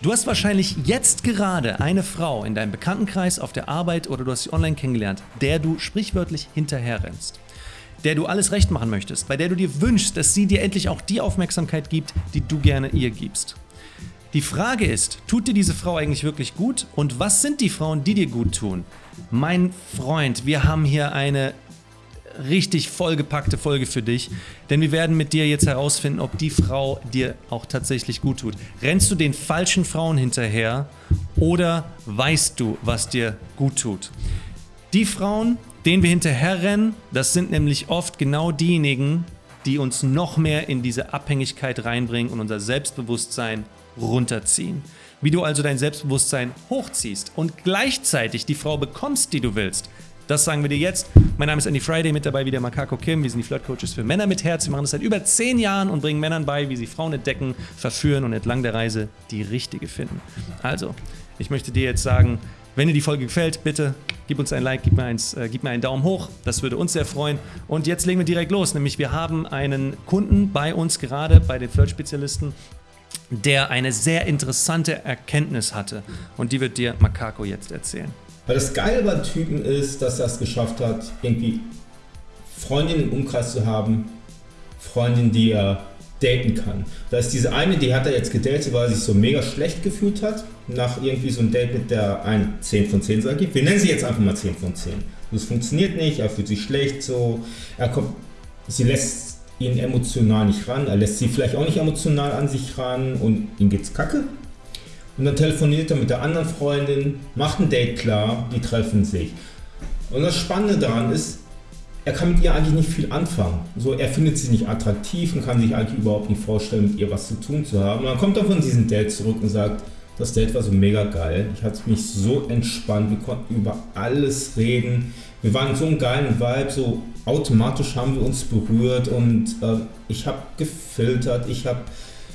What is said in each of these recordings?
Du hast wahrscheinlich jetzt gerade eine Frau in deinem Bekanntenkreis, auf der Arbeit oder du hast sie online kennengelernt, der du sprichwörtlich hinterherrennst. Der du alles recht machen möchtest, bei der du dir wünschst, dass sie dir endlich auch die Aufmerksamkeit gibt, die du gerne ihr gibst. Die Frage ist, tut dir diese Frau eigentlich wirklich gut und was sind die Frauen, die dir gut tun? Mein Freund, wir haben hier eine richtig vollgepackte Folge für dich, denn wir werden mit dir jetzt herausfinden, ob die Frau dir auch tatsächlich gut tut. Rennst du den falschen Frauen hinterher oder weißt du, was dir gut tut? Die Frauen, denen wir hinterherrennen, das sind nämlich oft genau diejenigen, die uns noch mehr in diese Abhängigkeit reinbringen und unser Selbstbewusstsein runterziehen. Wie du also dein Selbstbewusstsein hochziehst und gleichzeitig die Frau bekommst, die du willst, das sagen wir dir jetzt. Mein Name ist Andy Friday, mit dabei wieder Makako Kim. Wir sind die Flirtcoaches für Männer mit Herz. Wir machen das seit über zehn Jahren und bringen Männern bei, wie sie Frauen entdecken, verführen und entlang der Reise die richtige finden. Also, ich möchte dir jetzt sagen, wenn dir die Folge gefällt, bitte gib uns ein Like, gib mir, eins, äh, gib mir einen Daumen hoch. Das würde uns sehr freuen. Und jetzt legen wir direkt los. Nämlich wir haben einen Kunden bei uns gerade, bei den Flirt-Spezialisten, der eine sehr interessante Erkenntnis hatte. Und die wird dir Makako jetzt erzählen. Weil das Geile beim Typen ist, dass er es geschafft hat, irgendwie Freundinnen im Umkreis zu haben, Freundinnen, die er daten kann. Da ist diese eine, die hat er jetzt gedatet, weil er sich so mega schlecht gefühlt hat, nach irgendwie so einem Date mit der ein 10 von 10 sagt. Wir nennen sie jetzt einfach mal 10 von 10. Das funktioniert nicht, er fühlt sich schlecht, so, er kommt, sie lässt ihn emotional nicht ran, er lässt sie vielleicht auch nicht emotional an sich ran und ihm geht's kacke. Und dann telefoniert er mit der anderen Freundin, macht ein Date klar, die treffen sich. Und das Spannende daran ist, er kann mit ihr eigentlich nicht viel anfangen. So, er findet sie nicht attraktiv und kann sich eigentlich überhaupt nicht vorstellen, mit ihr was zu tun zu haben. Und dann kommt er von diesem Date zurück und sagt, das Date war so mega geil. Ich hatte mich so entspannt, wir konnten über alles reden. Wir waren so einem geilen Vibe, so automatisch haben wir uns berührt und äh, ich habe gefiltert, ich habe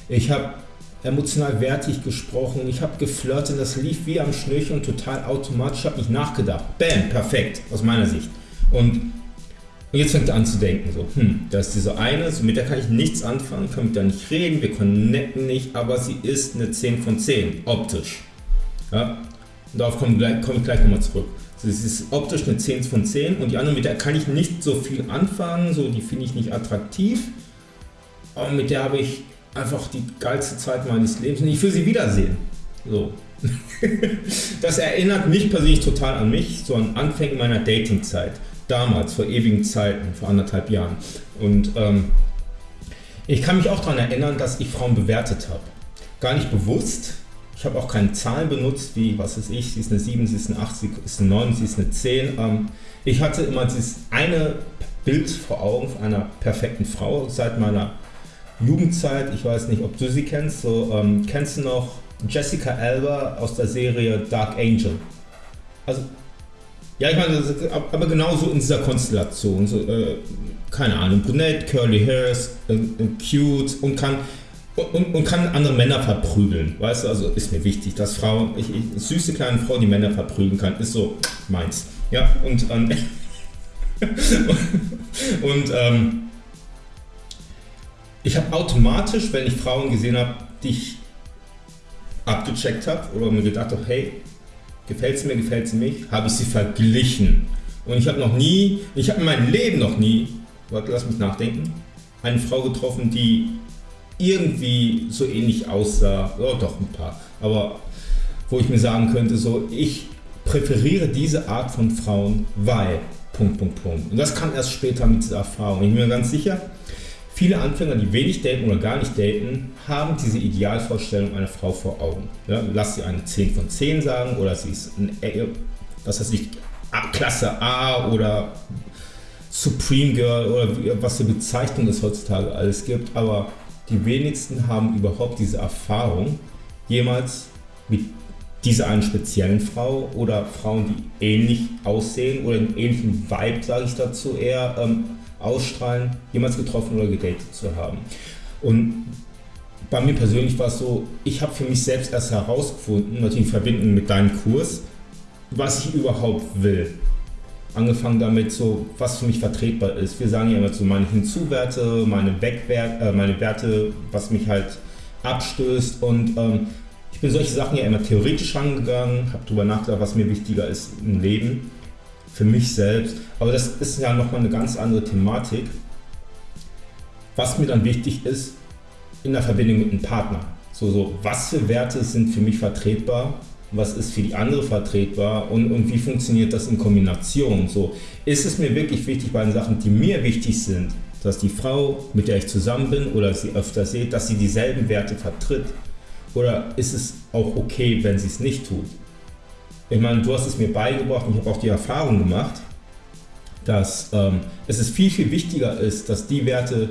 ich hab emotional wertig gesprochen, ich habe geflirtet, das lief wie am Schnürchen und total automatisch, ich habe nicht nachgedacht. Bam, perfekt, aus meiner Sicht. Und, und jetzt fängt er an zu denken, so, hm, da ist diese eine, so mit der kann ich nichts anfangen, kann mit der nicht reden, wir connecten nicht, aber sie ist eine 10 von 10, optisch. Ja? Und darauf komme komm ich gleich nochmal zurück. Sie ist optisch eine 10 von 10 und die andere, mit der kann ich nicht so viel anfangen, so die finde ich nicht attraktiv. Aber mit der habe ich einfach die geilste Zeit meines Lebens und ich will sie wiedersehen. So. das erinnert mich persönlich total an mich, so an Anfängen meiner Datingzeit. Damals, vor ewigen Zeiten, vor anderthalb Jahren. Und ähm, ich kann mich auch daran erinnern, dass ich Frauen bewertet habe. Gar nicht bewusst. Ich habe auch keine Zahlen benutzt, wie, was ist ich, sie ist eine 7, sie ist eine 8, sie ist eine 9, sie ist eine 10. Ähm, ich hatte immer dieses eine Bild vor Augen einer perfekten Frau seit meiner Jugendzeit, ich weiß nicht, ob du sie kennst, so, ähm, kennst du noch Jessica Alba aus der Serie Dark Angel? Also, ja, ich meine, aber genauso in dieser Konstellation, so, äh, keine Ahnung, brunette, curly hairs, äh, äh, cute und kann und, und, kann andere Männer verprügeln, weißt du, also ist mir wichtig, dass Frauen, ich, ich, süße kleine Frau, die Männer verprügeln kann, ist so meins, ja, und, ähm, und ähm, ich habe automatisch, wenn ich Frauen gesehen habe, die ich abgecheckt habe oder mir gedacht habe, hey, gefällt sie mir, gefällt sie mich, habe ich sie verglichen. Und ich habe noch nie, ich habe in meinem Leben noch nie, warte, lass mich nachdenken, eine Frau getroffen, die irgendwie so ähnlich aussah, oh, doch ein paar, aber wo ich mir sagen könnte, so ich präferiere diese Art von Frauen, weil, Punkt, Punkt, Punkt. Und das kam erst später mit dieser Erfahrung. Ich bin mir ganz sicher, Viele Anfänger, die wenig daten oder gar nicht daten, haben diese Idealvorstellung einer Frau vor Augen. Ja, lass sie eine 10 von 10 sagen oder sie ist ein, was weiß ich, Klasse A oder Supreme Girl oder was für Bezeichnungen es heutzutage alles gibt, aber die wenigsten haben überhaupt diese Erfahrung, jemals mit dieser einen speziellen Frau oder Frauen, die ähnlich aussehen oder einen ähnlichen Vibe, sage ich dazu eher, ähm, ausstrahlen, jemals getroffen oder gedatet zu haben. Und bei mir persönlich war es so, ich habe für mich selbst erst herausgefunden, natürlich in Verbindung mit deinem Kurs, was ich überhaupt will. Angefangen damit, so, was für mich vertretbar ist. Wir sagen ja immer so meine Hinzuwerte, meine Wegwerte, äh, meine Werte, was mich halt abstößt und ähm, Ich bin solche Sachen ja immer theoretisch angegangen, habe darüber nachgedacht, was mir wichtiger ist im Leben, für mich selbst. Aber das ist ja nochmal eine ganz andere Thematik. Was mir dann wichtig ist, in der Verbindung mit einem Partner. So, so, was für Werte sind für mich vertretbar was ist für die andere vertretbar und, und wie funktioniert das in Kombination. So, ist es mir wirklich wichtig bei den Sachen, die mir wichtig sind, dass die Frau, mit der ich zusammen bin oder sie öfter sehe, dass sie dieselben Werte vertritt? Oder ist es auch okay, wenn sie es nicht tut? Ich meine, du hast es mir beigebracht und ich habe auch die Erfahrung gemacht, dass ähm, es ist viel, viel wichtiger ist, dass die Werte,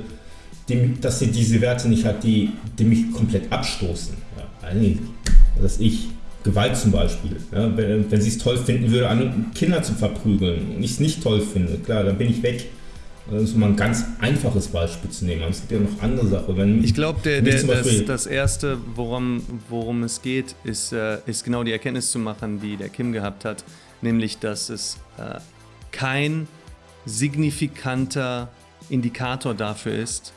die, dass sie diese Werte nicht hat, die, die mich komplett abstoßen. Ja, dass ich Gewalt zum Beispiel. Ja, wenn, wenn sie es toll finden würde, Kinder zu verprügeln und ich es nicht toll finde, klar, dann bin ich weg. Das ist mal ein ganz einfaches Beispiel zu nehmen. Es gibt ja noch andere Sachen. Wenn ich glaube, das, das Erste, worum, worum es geht, ist, äh, ist genau die Erkenntnis zu machen, die der Kim gehabt hat, nämlich, dass es äh, kein signifikanter Indikator dafür ist,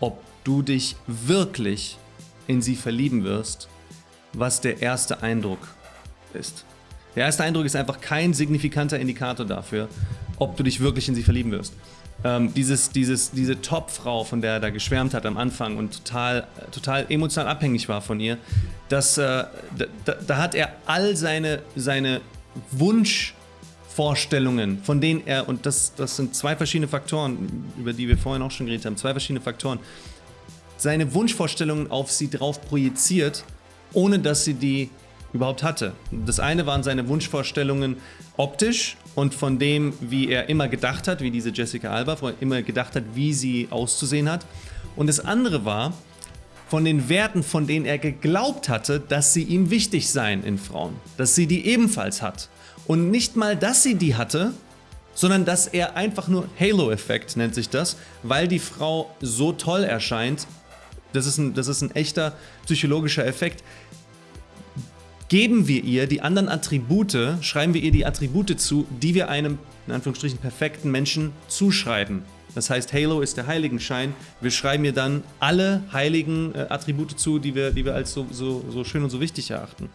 ob du dich wirklich in sie verlieben wirst was der erste Eindruck ist. Der erste Eindruck ist einfach kein signifikanter Indikator dafür, ob du dich wirklich in sie verlieben wirst. Ähm, dieses, dieses, diese Top-Frau, von der er da geschwärmt hat am Anfang und total, total emotional abhängig war von ihr, das, äh, da, da, hat er all seine, seine Wunschvorstellungen, von denen er, und das, das sind zwei verschiedene Faktoren, über die wir vorhin auch schon geredet haben, zwei verschiedene Faktoren, seine Wunschvorstellungen auf sie drauf projiziert ohne dass sie die überhaupt hatte. Das eine waren seine Wunschvorstellungen optisch und von dem, wie er immer gedacht hat, wie diese Jessica Alba, er immer gedacht hat, wie sie auszusehen hat. Und das andere war von den Werten, von denen er geglaubt hatte, dass sie ihm wichtig seien in Frauen. Dass sie die ebenfalls hat. Und nicht mal, dass sie die hatte, sondern dass er einfach nur Halo-Effekt nennt sich das, weil die Frau so toll erscheint, das ist ein, das ist ein echter psychologischer Effekt. Geben wir ihr die anderen Attribute, schreiben wir ihr die Attribute zu, die wir einem, in Anführungsstrichen, perfekten Menschen zuschreiben. Das heißt, Halo ist der Heiligenschein. Wir schreiben ihr dann alle heiligen äh, Attribute zu, die wir, die wir als so, so, so schön und so wichtig erachten.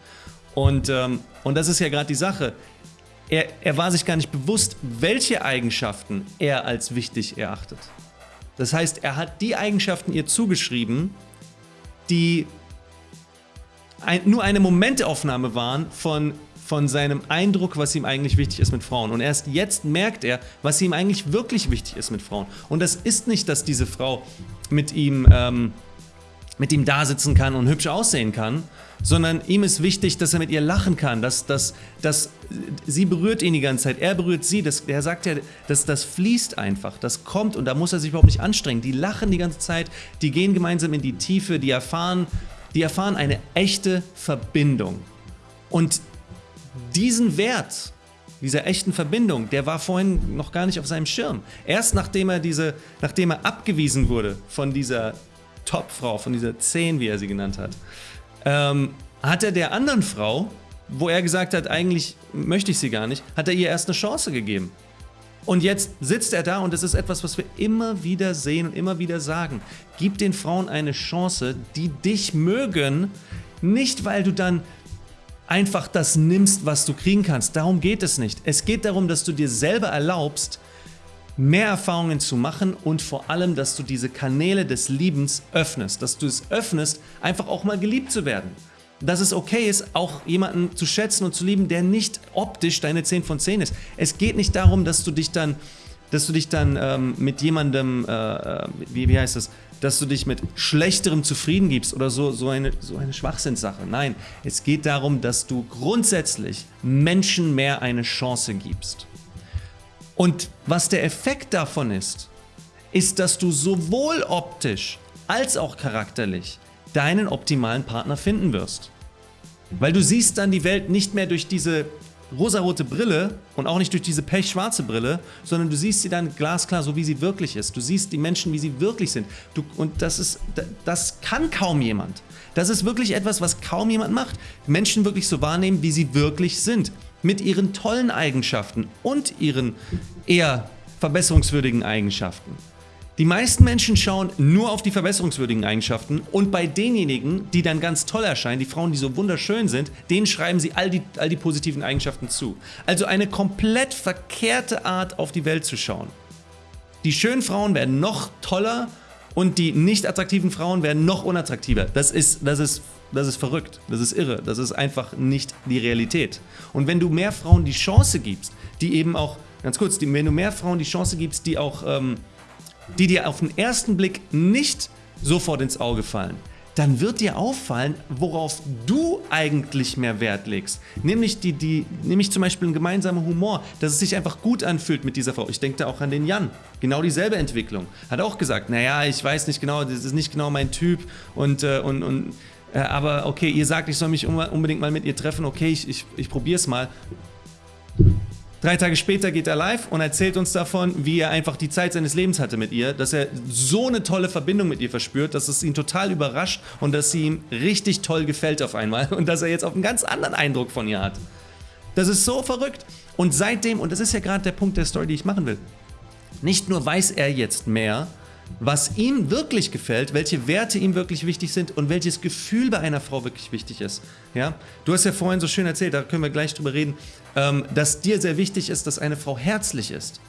Und, ähm, und das ist ja gerade die Sache. Er, er war sich gar nicht bewusst, welche Eigenschaften er als wichtig erachtet. Das heißt, er hat die Eigenschaften ihr zugeschrieben, die ein, nur eine Momentaufnahme waren von, von seinem Eindruck, was ihm eigentlich wichtig ist mit Frauen. Und erst jetzt merkt er, was ihm eigentlich wirklich wichtig ist mit Frauen. Und das ist nicht, dass diese Frau mit ihm, ähm, mit ihm da sitzen kann und hübsch aussehen kann, sondern ihm ist wichtig, dass er mit ihr lachen kann, dass, dass, dass sie berührt ihn die ganze Zeit, er berührt sie, das, er sagt ja, dass das fließt einfach, das kommt und da muss er sich überhaupt nicht anstrengen. Die lachen die ganze Zeit, die gehen gemeinsam in die Tiefe, die erfahren, die erfahren eine echte Verbindung. Und diesen Wert, dieser echten Verbindung, der war vorhin noch gar nicht auf seinem Schirm. Erst nachdem er diese, nachdem er abgewiesen wurde von dieser Topfrau, von dieser 10, wie er sie genannt hat, ähm, hat er der anderen Frau, wo er gesagt hat, eigentlich möchte ich sie gar nicht, hat er ihr erst eine Chance gegeben. Und jetzt sitzt er da und das ist etwas, was wir immer wieder sehen und immer wieder sagen. Gib den Frauen eine Chance, die dich mögen, nicht weil du dann einfach das nimmst, was du kriegen kannst. Darum geht es nicht. Es geht darum, dass du dir selber erlaubst, mehr Erfahrungen zu machen und vor allem, dass du diese Kanäle des Liebens öffnest, dass du es öffnest, einfach auch mal geliebt zu werden. Dass es okay ist, auch jemanden zu schätzen und zu lieben, der nicht optisch deine 10 von 10 ist. Es geht nicht darum, dass du dich dann, dass du dich dann ähm, mit jemandem, äh, äh wie, wie heißt das, dass du dich mit Schlechterem zufrieden gibst oder so, so, eine, so eine Schwachsinnssache. Nein, es geht darum, dass du grundsätzlich Menschen mehr eine Chance gibst. Und was der Effekt davon ist, ist, dass du sowohl optisch als auch charakterlich deinen optimalen Partner finden wirst. Weil du siehst dann die Welt nicht mehr durch diese rosarote Brille und auch nicht durch diese pechschwarze Brille, sondern du siehst sie dann glasklar, so wie sie wirklich ist. Du siehst die Menschen, wie sie wirklich sind. Du, und das ist, das kann kaum jemand. Das ist wirklich etwas, was kaum jemand macht. Menschen wirklich so wahrnehmen, wie sie wirklich sind mit ihren tollen Eigenschaften und ihren eher verbesserungswürdigen Eigenschaften. Die meisten Menschen schauen nur auf die verbesserungswürdigen Eigenschaften und bei denjenigen, die dann ganz toll erscheinen, die Frauen, die so wunderschön sind, denen schreiben sie all die, all die positiven Eigenschaften zu. Also eine komplett verkehrte Art, auf die Welt zu schauen. Die schönen Frauen werden noch toller und die nicht attraktiven Frauen werden noch unattraktiver. Das ist, das ist, das ist verrückt, das ist irre, das ist einfach nicht die Realität. Und wenn du mehr Frauen die Chance gibst, die eben auch, ganz kurz, wenn du mehr Frauen die Chance gibst, die auch... Ähm, die dir auf den ersten Blick nicht sofort ins Auge fallen, dann wird dir auffallen, worauf du eigentlich mehr Wert legst. Nämlich, die, die, nämlich zum Beispiel ein gemeinsamer Humor, dass es sich einfach gut anfühlt mit dieser Frau. Ich denke da auch an den Jan. Genau dieselbe Entwicklung. Hat auch gesagt, naja, ich weiß nicht genau, das ist nicht genau mein Typ und, äh, und, und äh, aber okay, ihr sagt, ich soll mich unbedingt mal mit ihr treffen, okay, ich, ich, ich probiere es mal. Drei Tage später geht er live und erzählt uns davon, wie er einfach die Zeit seines Lebens hatte mit ihr, dass er so eine tolle Verbindung mit ihr verspürt, dass es ihn total überrascht und dass sie ihm richtig toll gefällt auf einmal und dass er jetzt auch einen ganz anderen Eindruck von ihr hat. Das ist so verrückt. Und seitdem, und das ist ja gerade der Punkt der Story, die ich machen will, nicht nur weiß er jetzt mehr, was ihm wirklich gefällt, welche Werte ihm wirklich wichtig sind und welches Gefühl bei einer Frau wirklich wichtig ist. Ja? Du hast ja vorhin so schön erzählt, da können wir gleich drüber reden, ähm, dass dir sehr wichtig ist, dass eine Frau herzlich ist.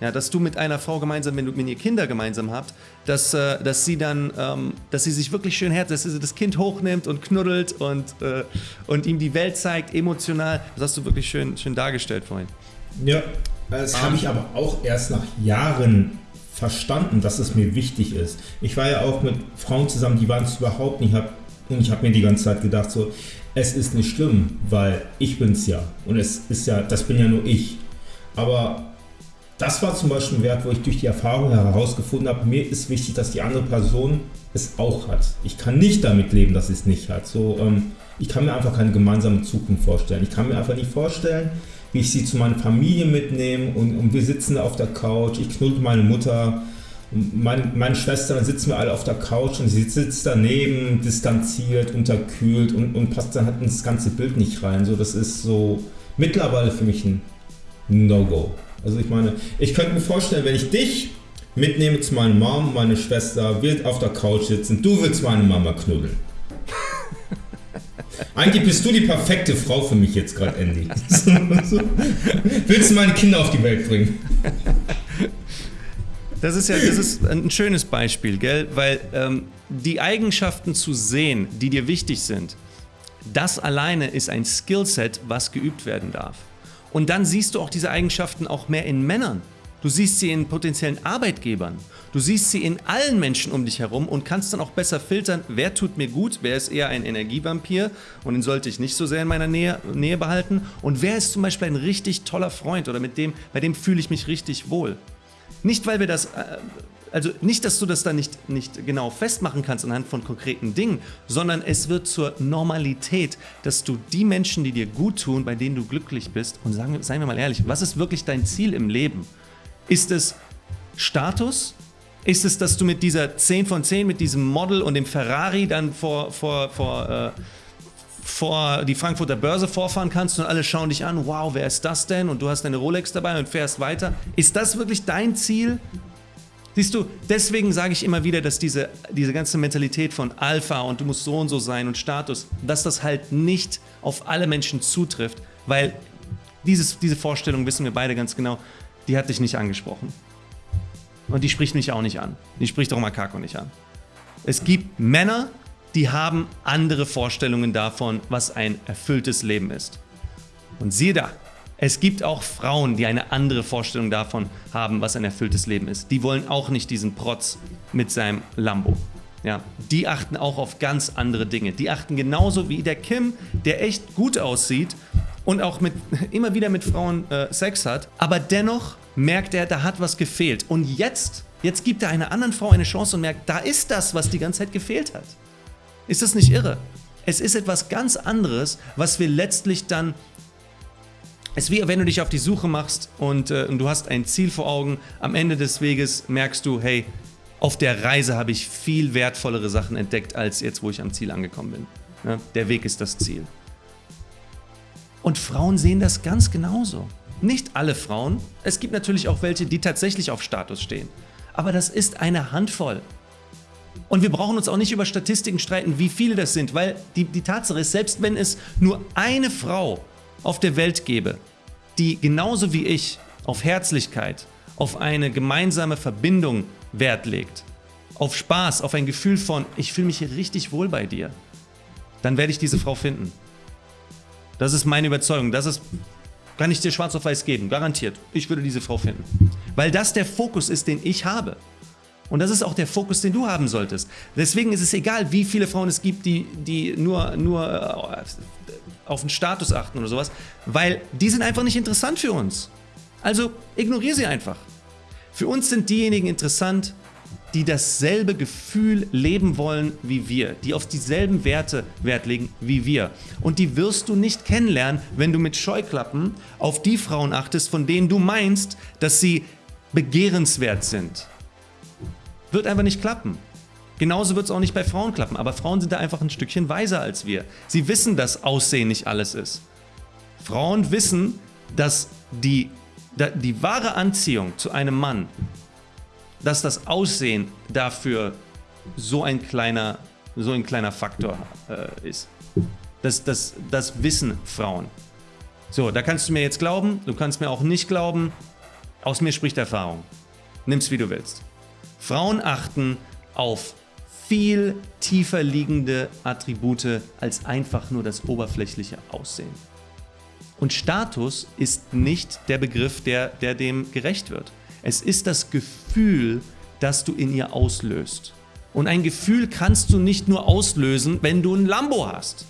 Ja, dass du mit einer Frau gemeinsam, wenn, du, wenn ihr Kinder gemeinsam habt, dass, äh, dass sie dann, ähm, dass sie sich wirklich schön herzlich, dass sie das Kind hochnimmt und knuddelt und, äh, und ihm die Welt zeigt, emotional. Das hast du wirklich schön, schön dargestellt vorhin. Ja, das habe ich aber auch erst nach Jahren verstanden, dass es mir wichtig ist. Ich war ja auch mit Frauen zusammen, die waren es überhaupt nicht. Hab, und ich habe mir die ganze Zeit gedacht, so, es ist nicht schlimm, weil ich bin es ja. Und es ist ja, das bin ja nur ich. Aber das war zum Beispiel ein Wert, wo ich durch die Erfahrung herausgefunden habe, mir ist wichtig, dass die andere Person es auch hat. Ich kann nicht damit leben, dass sie es nicht hat. So, ähm, ich kann mir einfach keine gemeinsame Zukunft vorstellen. Ich kann mir einfach nicht vorstellen, wie ich sie zu meiner Familie mitnehme und, und wir sitzen auf der Couch, ich knuddel meine Mutter, meine, meine Schwester, dann sitzen wir alle auf der Couch und sie sitzt daneben, distanziert, unterkühlt und, und passt dann halt ins ganze Bild nicht rein. So, das ist so mittlerweile für mich ein No-Go. Also ich meine, ich könnte mir vorstellen, wenn ich dich mitnehme zu meiner Mom, meine Schwester, wir auf der Couch sitzen, du willst meine Mama knuddeln. Eigentlich bist du die perfekte Frau für mich jetzt gerade, Andy. Willst du meine Kinder auf die Welt bringen? Das ist ja das ist ein schönes Beispiel, gell? Weil ähm, die Eigenschaften zu sehen, die dir wichtig sind, das alleine ist ein Skillset, was geübt werden darf. Und dann siehst du auch diese Eigenschaften auch mehr in Männern. Du siehst sie in potenziellen Arbeitgebern. Du siehst sie in allen Menschen um dich herum und kannst dann auch besser filtern, wer tut mir gut, wer ist eher ein Energievampir und den sollte ich nicht so sehr in meiner Nähe, Nähe behalten und wer ist zum Beispiel ein richtig toller Freund oder mit dem, bei dem fühle ich mich richtig wohl. Nicht, weil wir das, äh, also nicht, dass du das dann nicht, nicht genau festmachen kannst anhand von konkreten Dingen, sondern es wird zur Normalität, dass du die Menschen, die dir gut tun, bei denen du glücklich bist, und sagen, seien wir mal ehrlich, was ist wirklich dein Ziel im Leben? Ist es Status? Ist es, dass du mit dieser 10 von 10, mit diesem Model und dem Ferrari dann vor, vor, vor, äh, vor die Frankfurter Börse vorfahren kannst und alle schauen dich an, wow, wer ist das denn? Und du hast deine Rolex dabei und fährst weiter. Ist das wirklich dein Ziel? Siehst du, deswegen sage ich immer wieder, dass diese, diese ganze Mentalität von Alpha und du musst so und so sein und Status, dass das halt nicht auf alle Menschen zutrifft, weil dieses, diese Vorstellung wissen wir beide ganz genau, die hat dich nicht angesprochen. Und die spricht mich auch nicht an. Die spricht auch Makako nicht an. Es gibt Männer, die haben andere Vorstellungen davon, was ein erfülltes Leben ist. Und siehe da, es gibt auch Frauen, die eine andere Vorstellung davon haben, was ein erfülltes Leben ist. Die wollen auch nicht diesen Protz mit seinem Lambo. Ja, die achten auch auf ganz andere Dinge. Die achten genauso wie der Kim, der echt gut aussieht und auch mit, immer wieder mit Frauen äh, Sex hat, aber dennoch merkt er, da hat was gefehlt. Und jetzt, jetzt gibt er einer anderen Frau eine Chance und merkt, da ist das, was die ganze Zeit gefehlt hat. Ist das nicht irre? Es ist etwas ganz anderes, was wir letztlich dann es ist wie wenn du dich auf die Suche machst und, äh, und, du hast ein Ziel vor Augen. Am Ende des Weges merkst du, hey, auf der Reise habe ich viel wertvollere Sachen entdeckt, als jetzt, wo ich am Ziel angekommen bin. Ja, der Weg ist das Ziel. Und Frauen sehen das ganz genauso. Nicht alle Frauen. Es gibt natürlich auch welche, die tatsächlich auf Status stehen. Aber das ist eine Handvoll. Und wir brauchen uns auch nicht über Statistiken streiten, wie viele das sind, weil die, die Tatsache ist, selbst wenn es nur eine Frau auf der Welt gäbe, die genauso wie ich auf Herzlichkeit, auf eine gemeinsame Verbindung Wert legt, auf Spaß, auf ein Gefühl von, ich fühle mich hier richtig wohl bei dir, dann werde ich diese Frau finden. Das ist meine Überzeugung. Das ist, kann ich dir schwarz auf weiß geben, garantiert. Ich würde diese Frau finden. Weil das der Fokus ist, den ich habe. Und das ist auch der Fokus, den du haben solltest. Deswegen ist es egal, wie viele Frauen es gibt, die, die nur, nur äh, auf den Status achten oder sowas, weil die sind einfach nicht interessant für uns. Also ignoriere sie einfach. Für uns sind diejenigen interessant, die dasselbe Gefühl leben wollen wie wir, die auf dieselben Werte Wert legen wie wir. Und die wirst du nicht kennenlernen, wenn du mit Scheuklappen auf die Frauen achtest, von denen du meinst, dass sie begehrenswert sind. Wird einfach nicht klappen. Genauso wird es auch nicht bei Frauen klappen, aber Frauen sind da einfach ein Stückchen weiser als wir. Sie wissen, dass Aussehen nicht alles ist. Frauen wissen, dass die, die wahre Anziehung zu einem Mann dass das Aussehen dafür so ein kleiner, so ein kleiner Faktor äh, ist. Das, das, das wissen Frauen. So, da kannst du mir jetzt glauben, du kannst mir auch nicht glauben. Aus mir spricht Erfahrung. Nimm's wie du willst. Frauen achten auf viel tiefer liegende Attribute als einfach nur das oberflächliche Aussehen. Und Status ist nicht der Begriff, der, der dem gerecht wird. Es ist das Gefühl, das du in ihr auslöst. Und ein Gefühl kannst du nicht nur auslösen, wenn du ein Lambo hast.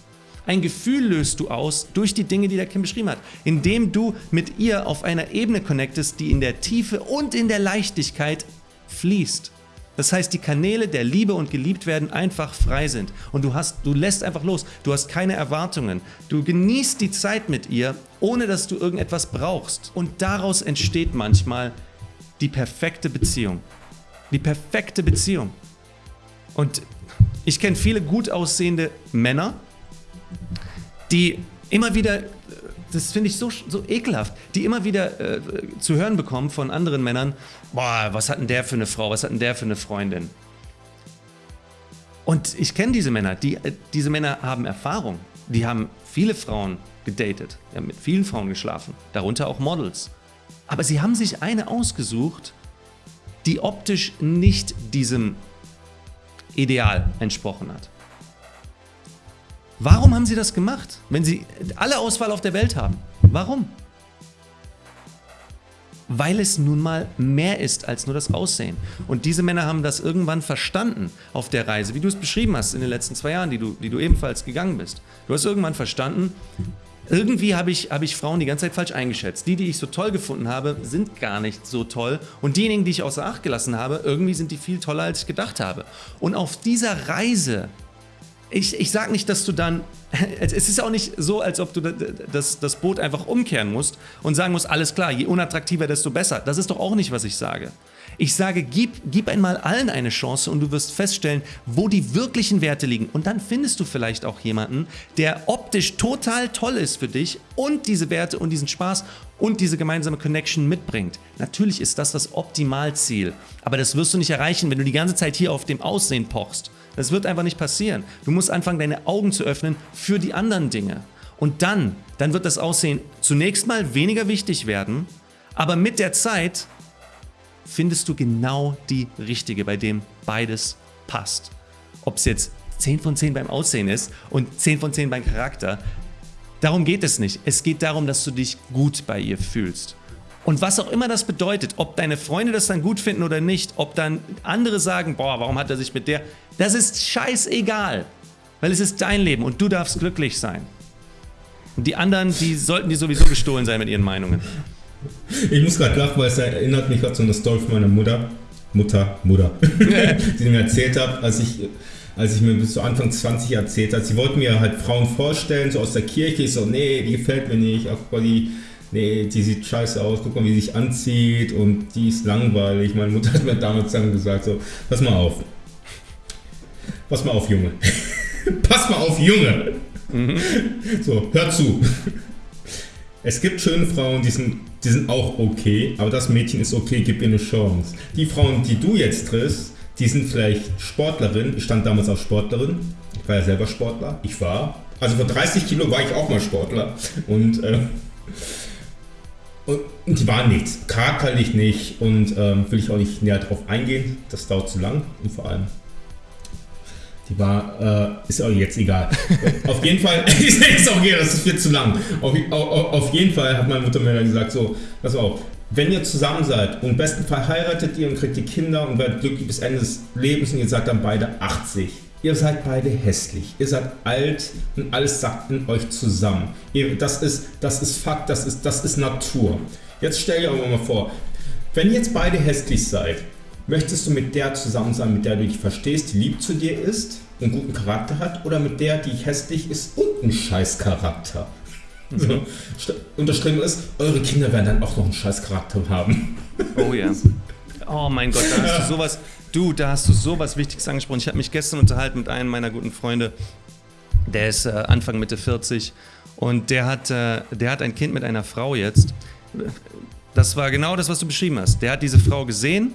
Ein Gefühl löst du aus durch die Dinge, die der Kim beschrieben hat, indem du mit ihr auf einer Ebene connectest, die in der Tiefe und in der Leichtigkeit fließt. Das heißt, die Kanäle der Liebe und geliebt werden einfach frei sind und du hast, du lässt einfach los. Du hast keine Erwartungen. Du genießt die Zeit mit ihr, ohne dass du irgendetwas brauchst. Und daraus entsteht manchmal die perfekte Beziehung. Die perfekte Beziehung. Und ich kenne viele gut aussehende Männer, die immer wieder, das finde ich so, so ekelhaft, die immer wieder äh, zu hören bekommen von anderen Männern, boah, was hat denn der für eine Frau, was hat denn der für eine Freundin? Und ich kenne diese Männer, die, äh, diese Männer haben Erfahrung, die haben viele Frauen gedatet, haben mit vielen Frauen geschlafen, darunter auch Models. Aber sie haben sich eine ausgesucht, die optisch nicht diesem Ideal entsprochen hat. Warum haben sie das gemacht, wenn sie alle Auswahl auf der Welt haben? Warum? Weil es nun mal mehr ist als nur das Aussehen. Und diese Männer haben das irgendwann verstanden auf der Reise, wie du es beschrieben hast in den letzten zwei Jahren, die du, die du ebenfalls gegangen bist. Du hast irgendwann verstanden, irgendwie habe ich, hab ich Frauen die ganze Zeit falsch eingeschätzt. Die, die ich so toll gefunden habe, sind gar nicht so toll. Und diejenigen, die ich außer Acht gelassen habe, irgendwie sind die viel toller, als ich gedacht habe. Und auf dieser Reise, ich, ich sage nicht, dass du dann, es ist auch nicht so, als ob du das, das Boot einfach umkehren musst und sagen musst, alles klar, je unattraktiver, desto besser. Das ist doch auch nicht, was ich sage. Ich sage, gib, gib einmal allen eine Chance und du wirst feststellen, wo die wirklichen Werte liegen. Und dann findest du vielleicht auch jemanden, der optisch total toll ist für dich und diese Werte und diesen Spaß und diese gemeinsame Connection mitbringt. Natürlich ist das das Optimalziel, aber das wirst du nicht erreichen, wenn du die ganze Zeit hier auf dem Aussehen pochst. Das wird einfach nicht passieren. Du musst anfangen, deine Augen zu öffnen für die anderen Dinge. Und dann, dann wird das Aussehen zunächst mal weniger wichtig werden, aber mit der Zeit findest du genau die richtige, bei dem beides passt. Ob es jetzt 10 von 10 beim Aussehen ist und 10 von 10 beim Charakter, darum geht es nicht. Es geht darum, dass du dich gut bei ihr fühlst. Und was auch immer das bedeutet, ob deine Freunde das dann gut finden oder nicht, ob dann andere sagen, boah, warum hat er sich mit der, das ist scheißegal, weil es ist dein Leben und du darfst glücklich sein. Und die anderen, die sollten dir sowieso gestohlen sein mit ihren Meinungen. Ich muss gerade lachen, weil es erinnert mich gerade so an eine Story meiner Mutter. Mutter, Mutter. die mir erzählt hat, als ich, als ich mir bis zu Anfang 20 erzählt hat. Sie wollten mir halt Frauen vorstellen, so aus der Kirche. Ich so, nee, die gefällt mir nicht. Ach, guck die, nee, die sieht scheiße aus. Guck mal, wie sie sich anzieht und die ist langweilig. Meine Mutter hat mir damals dann gesagt, so, pass mal auf. Pass mal auf, Junge. pass mal auf, Junge. Mhm. So, hör zu. Es gibt schöne Frauen, die sind die sind auch okay, aber das Mädchen ist okay, gib ihr eine Chance. Die Frauen, die du jetzt triffst, die sind vielleicht Sportlerin. Ich stand damals auf Sportlerin. Ich war ja selber Sportler. Ich war. Also vor 30 Kilo war ich auch mal Sportler. Und, äh, und die waren nichts. Charakterlich nicht. Und ähm, will ich auch nicht näher drauf eingehen. Das dauert zu lang. Und vor allem die war, äh, ist auch jetzt egal. auf jeden Fall, ist auch egal, das ist viel zu lang. Auf, auf, auf, jeden Fall hat meine Mutter mir dann gesagt, so, pass auf, wenn ihr zusammen seid und im besten Fall heiratet ihr und kriegt die Kinder und werdet glücklich bis Ende des Lebens und ihr seid dann beide 80. Ihr seid beide hässlich, ihr seid alt und alles sagt in euch zusammen. Ihr, das, ist, das ist Fakt, das ist, das ist Natur. Jetzt stell dir aber mal vor, wenn ihr jetzt beide hässlich seid Möchtest du mit der zusammen sein, mit der du dich verstehst, die lieb zu dir ist, einen guten Charakter hat, oder mit der, die hässlich ist und einen scheiß Charakter? So. Und das Schlimme ist, eure Kinder werden dann auch noch einen scheiß Charakter haben. Oh ja. Oh mein Gott, da hast du sowas. Du, da hast du sowas Wichtiges angesprochen. Ich habe mich gestern unterhalten mit einem meiner guten Freunde. Der ist äh, Anfang Mitte 40 und der hat, äh, der hat ein Kind mit einer Frau jetzt. Das war genau das, was du beschrieben hast. Der hat diese Frau gesehen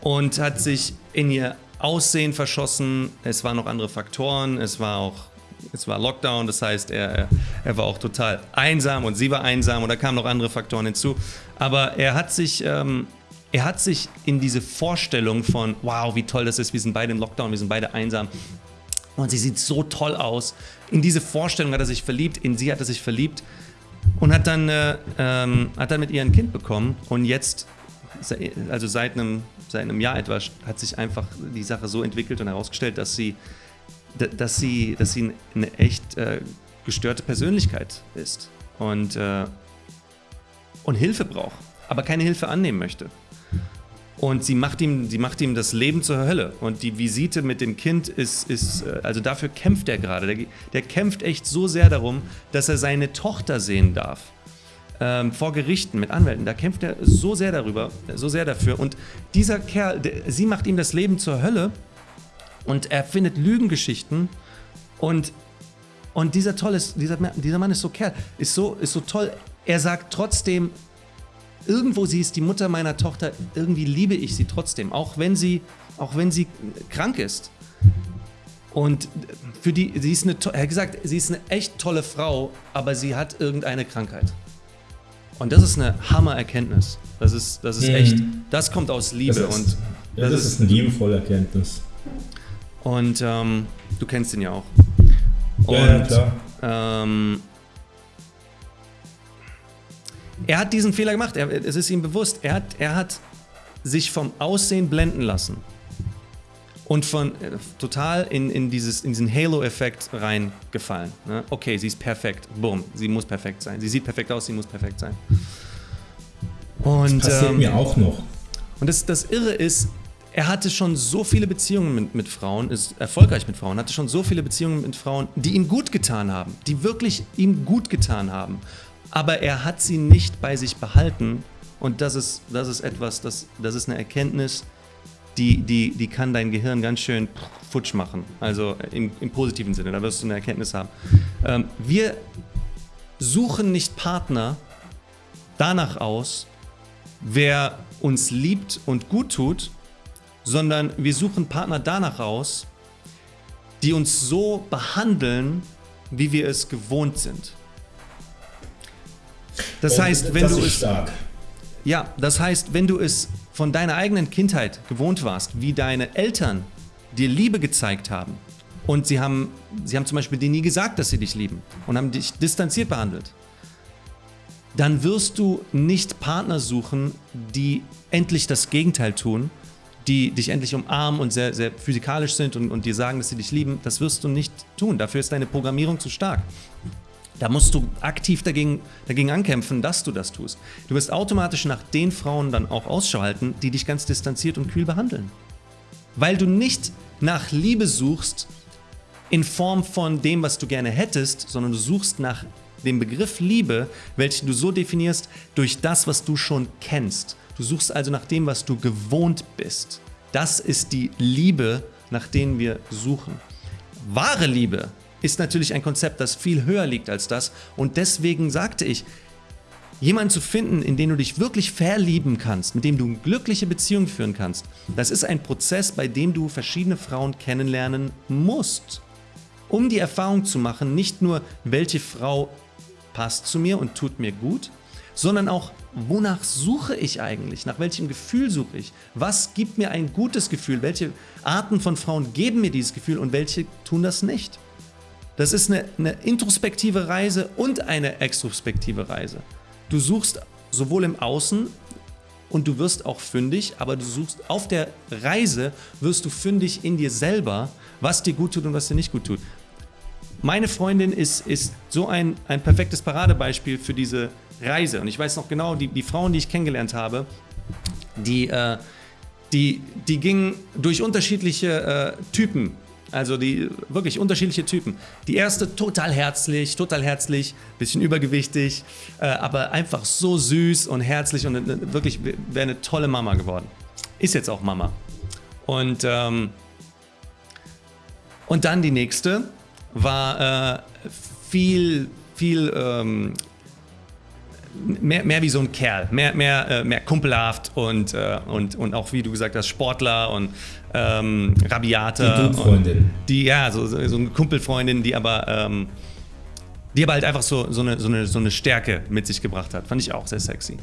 und hat sich in ihr Aussehen verschossen. Es waren noch andere Faktoren, es war auch es war Lockdown, das heißt, er, er war auch total einsam und sie war einsam und da kamen noch andere Faktoren hinzu. Aber er hat sich, ähm, er hat sich in diese Vorstellung von, wow, wie toll das ist, wir sind beide im Lockdown, wir sind beide einsam und sie sieht so toll aus. In diese Vorstellung hat er sich verliebt, in sie hat er sich verliebt und hat dann, äh, ähm, hat dann mit ihr ein Kind bekommen und jetzt, also seit einem seit einem Jahr etwa hat sich einfach die Sache so entwickelt und herausgestellt, dass sie, dass sie, dass sie eine echt äh, gestörte Persönlichkeit ist und, äh, und Hilfe braucht, aber keine Hilfe annehmen möchte. Und sie macht ihm, sie macht ihm das Leben zur Hölle. Und die Visite mit dem Kind ist, ist äh, also dafür kämpft er gerade. Der, der kämpft echt so sehr darum, dass er seine Tochter sehen darf ähm, vor Gerichten mit Anwälten, da kämpft er so sehr darüber, so sehr dafür. Und dieser Kerl, der, sie macht ihm das Leben zur Hölle und er findet Lügengeschichten und und dieser tolle, dieser, dieser Mann ist so Kerl, ist so, ist so toll. Er sagt trotzdem, irgendwo sie ist die Mutter meiner Tochter, irgendwie liebe ich sie trotzdem, auch wenn sie, auch wenn sie krank ist. Und für die, sie ist eine, er hat gesagt, sie ist eine echt tolle Frau, aber sie hat irgendeine Krankheit. Und das ist eine Hammer-Erkenntnis. Das ist, das ist mhm. echt, das kommt aus Liebe. Das ist, und ja, das, ist, eine liebevolle Erkenntnis. Und ähm, du kennst ihn ja auch. Und, ja, klar. Ähm, er hat diesen Fehler gemacht, er, es ist ihm bewusst. Er hat, er hat sich vom Aussehen blenden lassen und von äh, total in, in, dieses, in diesen Halo-Effekt reingefallen. Ne? Okay, sie ist perfekt. Bumm, sie muss perfekt sein. Sie sieht perfekt aus, sie muss perfekt sein. Und, das passiert ähm, mir auch noch. Und das, das Irre ist, er hatte schon so viele Beziehungen mit, mit Frauen, ist erfolgreich mit Frauen, hatte schon so viele Beziehungen mit Frauen, die ihm gut getan haben, die wirklich ihm gut getan haben. Aber er hat sie nicht bei sich behalten. Und das ist, das ist etwas, das, das ist eine Erkenntnis, die, die, die kann dein Gehirn ganz schön futsch machen. Also im, im positiven Sinne, da wirst du eine Erkenntnis haben. Ähm, wir suchen nicht Partner danach aus, wer uns liebt und gut tut, sondern wir suchen Partner danach aus, die uns so behandeln, wie wir es gewohnt sind. Das und heißt, wenn das du es stark. Ja, das heißt, wenn du es von deiner eigenen Kindheit gewohnt warst, wie deine Eltern dir Liebe gezeigt haben und sie haben, sie haben zum Beispiel dir nie gesagt, dass sie dich lieben und haben dich distanziert behandelt, dann wirst du nicht Partner suchen, die endlich das Gegenteil tun, die dich endlich umarmen und sehr, sehr physikalisch sind und, und dir sagen, dass sie dich lieben. Das wirst du nicht tun. Dafür ist deine Programmierung zu stark. Da musst du aktiv dagegen, dagegen ankämpfen, dass du das tust. Du wirst automatisch nach den Frauen dann auch Ausschau halten, die dich ganz distanziert und kühl behandeln. Weil du nicht nach Liebe suchst in Form von dem, was du gerne hättest, sondern du suchst nach dem Begriff Liebe, welchen du so definierst durch das, was du schon kennst. Du suchst also nach dem, was du gewohnt bist. Das ist die Liebe, nach denen wir suchen. Wahre Liebe ist natürlich ein Konzept, das viel höher liegt als das. Und deswegen sagte ich, jemanden zu finden, in den du dich wirklich verlieben kannst, mit dem du eine glückliche Beziehung führen kannst, das ist ein Prozess, bei dem du verschiedene Frauen kennenlernen musst. Um die Erfahrung zu machen, nicht nur, welche Frau passt zu mir und tut mir gut, sondern auch, wonach suche ich eigentlich? Nach welchem Gefühl suche ich? Was gibt mir ein gutes Gefühl? Welche Arten von Frauen geben mir dieses Gefühl und welche tun das nicht? Das ist eine, eine introspektive Reise und eine extrospektive Reise. Du suchst sowohl im Außen und du wirst auch fündig, aber du suchst auf der Reise, wirst du fündig in dir selber, was dir gut tut und was dir nicht gut tut. Meine Freundin ist, ist so ein, ein perfektes Paradebeispiel für diese Reise. Und ich weiß noch genau, die, die Frauen, die ich kennengelernt habe, die, äh, die, die gingen durch unterschiedliche äh, Typen. Also die wirklich unterschiedliche Typen. Die erste total herzlich, total herzlich, bisschen übergewichtig, äh, aber einfach so süß und herzlich und äh, wirklich wäre eine tolle Mama geworden. Ist jetzt auch Mama. Und, ähm, und dann die nächste, war äh, viel, viel ähm, mehr, mehr wie so ein Kerl, mehr, mehr, äh, mehr kumpelhaft und, äh, und, und auch, wie du gesagt hast, Sportler und ähm, Rabiate. Die Freundin. Die, ja, so, so eine Kumpelfreundin, die aber, ähm, die aber halt einfach so, so, eine, so, eine, so eine Stärke mit sich gebracht hat. Fand ich auch sehr sexy.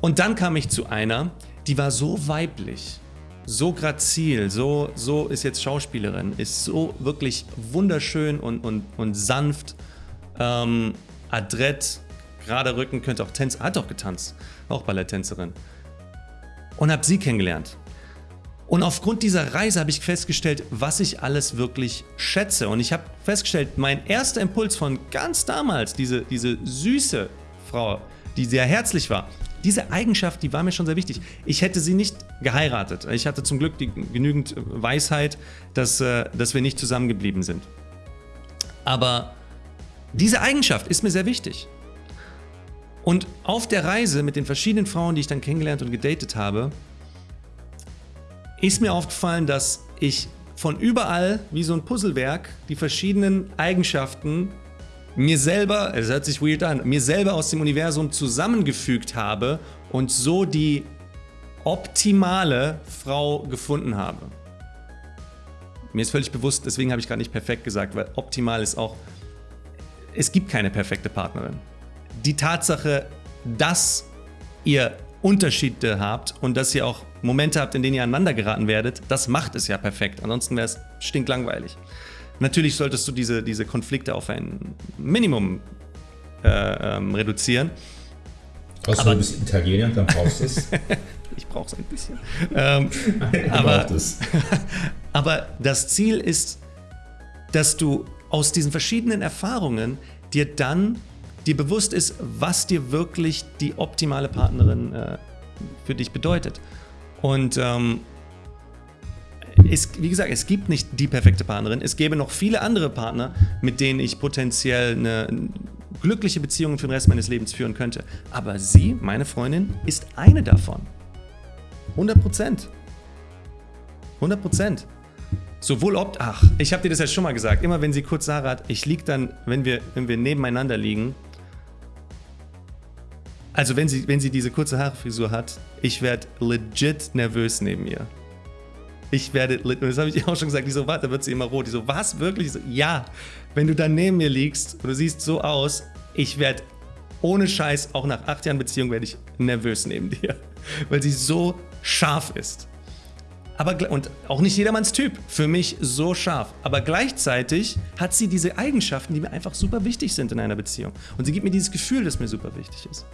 Und dann kam ich zu einer, die war so weiblich so grazil, so, so ist jetzt Schauspielerin, ist so wirklich wunderschön und, und, und sanft, ähm, adrett, gerade Rücken, könnte auch tanzen, hat auch getanzt, auch Balletttänzerin. Und habe sie kennengelernt. Und aufgrund dieser Reise habe ich festgestellt, was ich alles wirklich schätze. Und ich habe festgestellt, mein erster Impuls von ganz damals, diese, diese süße Frau, die sehr herzlich war, diese Eigenschaft, die war mir schon sehr wichtig. Ich hätte sie nicht geheiratet. Ich hatte zum Glück die, genügend Weisheit, dass, äh, dass wir nicht zusammengeblieben sind. Aber diese Eigenschaft ist mir sehr wichtig. Und auf der Reise mit den verschiedenen Frauen, die ich dann kennengelernt und gedatet habe, ist mir aufgefallen, dass ich von überall, wie so ein Puzzlewerk, die verschiedenen Eigenschaften mir selber, es hört sich weird an, mir selber aus dem Universum zusammengefügt habe und so die optimale Frau gefunden habe. Mir ist völlig bewusst, deswegen habe ich gerade nicht perfekt gesagt, weil optimal ist auch, es gibt keine perfekte Partnerin. Die Tatsache, dass ihr Unterschiede habt und dass ihr auch Momente habt, in denen ihr aneinander geraten werdet, das macht es ja perfekt. Ansonsten wäre es stinklangweilig. Natürlich solltest du diese, diese Konflikte auf ein Minimum äh, ähm, reduzieren. Außer aber, du bist Italiener, dann brauchst du es. ich brauche es ein bisschen. Ähm, aber, aber das Ziel ist, dass du aus diesen verschiedenen Erfahrungen dir dann dir bewusst ist, was dir wirklich die optimale Partnerin äh, für dich bedeutet. Und ähm, es, wie gesagt, es gibt nicht die perfekte Partnerin. Es gäbe noch viele andere Partner, mit denen ich potenziell eine glückliche Beziehung für den Rest meines Lebens führen könnte. Aber sie, meine Freundin, ist eine davon. 100 Prozent. 100 Prozent. Sowohl ob, ach, ich habe dir das ja schon mal gesagt, immer wenn sie kurz Haare hat, ich liege dann, wenn wir, wenn wir nebeneinander liegen, also wenn sie, wenn sie diese kurze Haarfrisur hat, ich werde legit nervös neben ihr ich werde, das habe ich auch schon gesagt, die so, warte, da wird sie immer rot. Die so, was, wirklich? So, ja, wenn du dann neben mir liegst und du siehst so aus, ich werde ohne Scheiß, auch nach acht Jahren Beziehung, werde ich nervös neben dir, weil sie so scharf ist. Aber, und auch nicht jedermanns Typ, für mich so scharf. Aber gleichzeitig hat sie diese Eigenschaften, die mir einfach super wichtig sind in einer Beziehung. Und sie gibt mir dieses Gefühl, das mir super wichtig ist.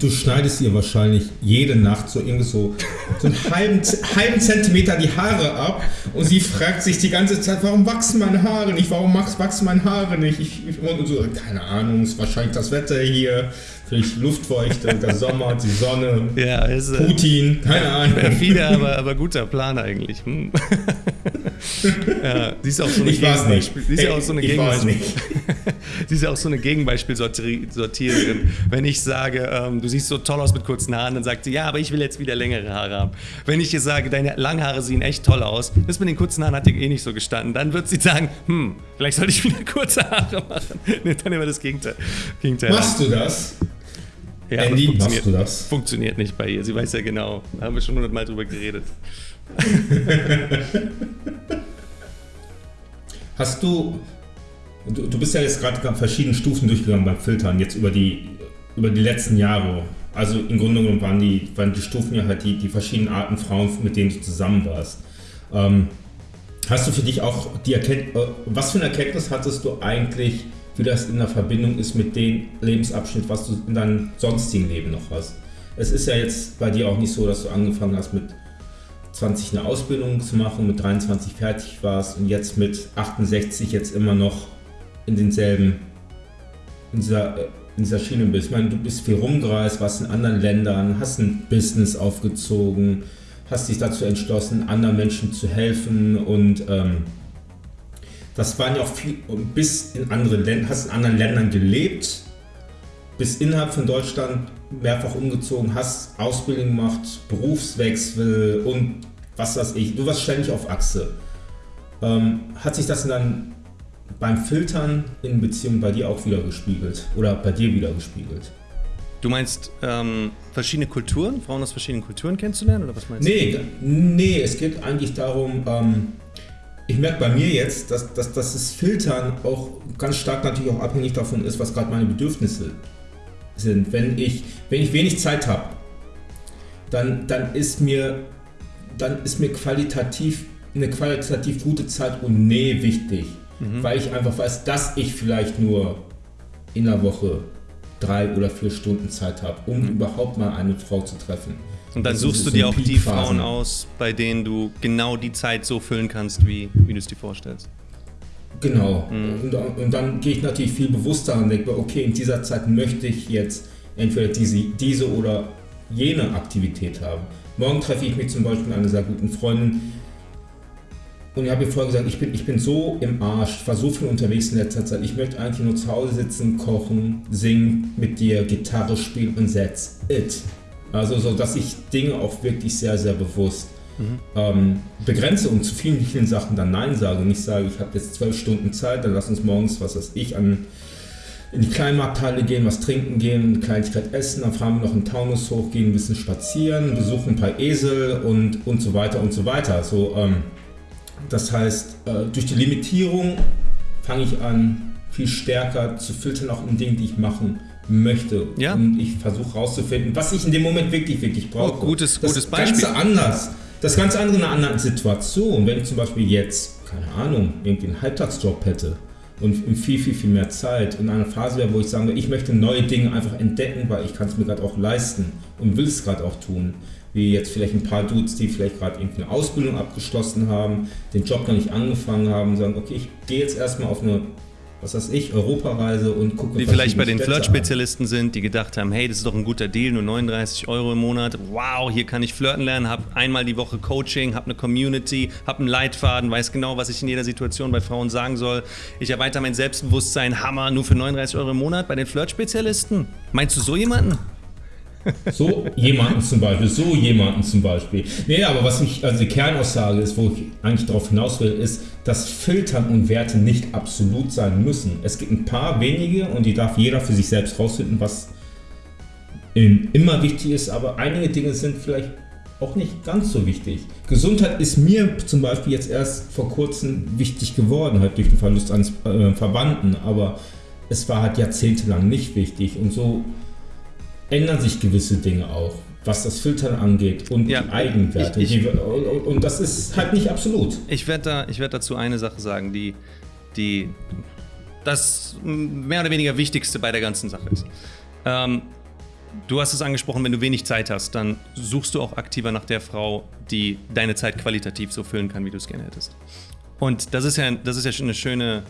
Du schneidest ihr wahrscheinlich jede Nacht so irgendwie so, so einen halben, halben Zentimeter die Haare ab und sie fragt sich die ganze Zeit, warum wachsen meine Haare nicht? Warum wachsen meine Haare nicht? Ich, ich, und so, keine Ahnung, ist wahrscheinlich das Wetter hier. Vielleicht Luftfeuchte, der Sommer, die Sonne, ja, ist, äh, Putin, keine Ahnung. Perfide, aber, aber guter Plan eigentlich. Hm. ja, sie ist auch so eine ich weiß nicht. Sie ist ja auch so eine Gegenbeispiel. ja auch so eine Gegenbeispielsortiererin. Wenn ich sage, ähm, du siehst so toll aus mit kurzen Haaren, dann sagt sie, ja, aber ich will jetzt wieder längere Haare haben. Wenn ich ihr sage, deine Langhaare sehen echt toll aus, das mit den kurzen Haaren hat dir eh nicht so gestanden, dann wird sie sagen, hm, vielleicht sollte ich wieder kurze Haare machen. Nee, dann immer das Gegenteil. Gegenteil. Machst du das? Ja, Andy, machst du das? Funktioniert nicht bei ihr. Sie weiß ja genau. Da haben wir schon hundertmal drüber geredet. Hast du, du, du bist ja jetzt gerade verschiedene Stufen durchgegangen beim Filtern, jetzt über die, über die letzten Jahre. Also im Grunde genommen waren die, waren die Stufen ja halt die, die verschiedenen Arten Frauen, mit denen du zusammen warst. Ähm, hast du für dich auch die Erkenntnis, äh, was für eine Erkenntnis hattest du eigentlich, wie das in der Verbindung ist mit dem Lebensabschnitt, was du in deinem sonstigen Leben noch hast? Es ist ja jetzt bei dir auch nicht so, dass du angefangen hast mit 20 eine Ausbildung zu machen, mit 23 fertig warst und jetzt mit 68 jetzt immer noch in denselben, in dieser, äh, in dieser Schiene bist. Ich meine, du bist viel rumgereist, warst in anderen Ländern, hast ein Business aufgezogen, hast dich dazu entschlossen, anderen Menschen zu helfen und ähm, das waren ja auch viel, bis in andere Länder, hast in anderen Ländern gelebt, bist innerhalb von Deutschland mehrfach umgezogen, hast Ausbildung gemacht, Berufswechsel und was weiß ich. Du warst ständig auf Achse. Ähm, hat sich das dann beim Filtern in Beziehung bei dir auch wieder gespiegelt oder bei dir wieder gespiegelt? Du meinst ähm, verschiedene Kulturen, Frauen aus verschiedenen Kulturen kennenzulernen oder was meinst nee, du? Nee, es geht eigentlich darum, ähm, ich merke bei mir jetzt, dass, dass, dass das Filtern auch ganz stark natürlich auch abhängig davon ist, was gerade meine Bedürfnisse sind. Wenn ich, wenn ich wenig Zeit habe, dann, dann, ist mir, dann ist mir qualitativ eine qualitativ gute Zeit und Nähe wichtig, mhm. weil ich einfach weiß, dass ich vielleicht nur in der Woche drei oder vier Stunden Zeit habe, um mhm. überhaupt mal eine Frau zu treffen. Und dann suchst du dir auch die Frauen aus, bei denen du genau die Zeit so füllen kannst, wie, wie du es dir vorstellst. Genau. Mhm. Und, und, dann gehe ich natürlich viel bewusster und denke, okay, in dieser Zeit möchte ich jetzt entweder diese, diese oder jene Aktivität haben. Morgen treffe ich mich zum Beispiel mit einer sehr guten Freundin, und ich habe ihr vorher gesagt, ich bin, ich bin so im Arsch, ich war so viel unterwegs in letzter Zeit. Ich möchte eigentlich nur zu Hause sitzen, kochen, singen, mit dir Gitarre spielen und that's it. Also so, dass ich Dinge auch wirklich sehr, sehr bewusst mhm. ähm, begrenze und zu vielen, vielen Sachen dann Nein sage. Und nicht sage, ich habe jetzt zwölf Stunden Zeit, dann lass uns morgens, was weiß ich, an in die Kleinmarkthalle gehen, was trinken gehen, eine Kleinigkeit essen, dann fahren wir noch in Taunus hoch, gehen ein bisschen spazieren, besuchen ein paar Esel und, und so weiter und so weiter. So, ähm, das heißt, äh, durch die Limitierung fange ich an, viel stärker zu filtern, auch in Dingen, die ich machen möchte. Ja. Und ich versuche herauszufinden, was ich in dem Moment wirklich, wirklich brauche. Oh, gutes, das gutes Beispiel. Das Ganze anders. Das ganz andere in einer anderen Situation. Wenn ich zum Beispiel jetzt, keine Ahnung, irgendwie einen Halbtagsjob hätte und viel, viel, viel mehr Zeit in einer Phase wäre, wo ich sage, ich möchte neue Dinge einfach entdecken, weil ich kann es mir gerade auch leisten und will es gerade auch tun wie jetzt vielleicht ein paar Dudes, die vielleicht gerade irgendwie eine Ausbildung abgeschlossen haben, den Job noch nicht angefangen haben, sagen, okay, ich gehe jetzt erstmal auf eine was weiß ich, Europareise und gucke. Die vielleicht bei den Flirt-Spezialisten sind, die gedacht haben, hey, das ist doch ein guter Deal, nur 39 Euro im Monat. Wow, hier kann ich flirten lernen, habe einmal die Woche Coaching, habe eine Community, habe einen Leitfaden, weiß genau, was ich in jeder Situation bei Frauen sagen soll. Ich erweitere mein Selbstbewusstsein, Hammer, nur für 39 Euro im Monat bei den Flirt-Spezialisten. Meinst du so jemanden? So jemanden zum Beispiel, so jemanden zum Beispiel. Nee, aber was mich, also die Kernaussage ist, wo ich eigentlich darauf hinaus will, ist, dass Filtern und Werte nicht absolut sein müssen. Es gibt ein paar wenige und die darf jeder für sich selbst rausfinden, was immer wichtig ist, aber einige Dinge sind vielleicht auch nicht ganz so wichtig. Gesundheit ist mir zum Beispiel jetzt erst vor kurzem wichtig geworden, halt durch den Verlust eines äh, Verwandten, aber es war halt jahrzehntelang nicht wichtig und so ändern sich gewisse Dinge auch, was das Filtern angeht und ja, die Eigenwerte. Ich, ich, die, und das ist halt nicht absolut. Ich werde da, werd dazu eine Sache sagen, die, die das mehr oder weniger Wichtigste bei der ganzen Sache ist. Ähm, du hast es angesprochen, wenn du wenig Zeit hast, dann suchst du auch aktiver nach der Frau, die deine Zeit qualitativ so füllen kann, wie du es gerne hättest. Und das ist ja, das ist ja schon eine schöne,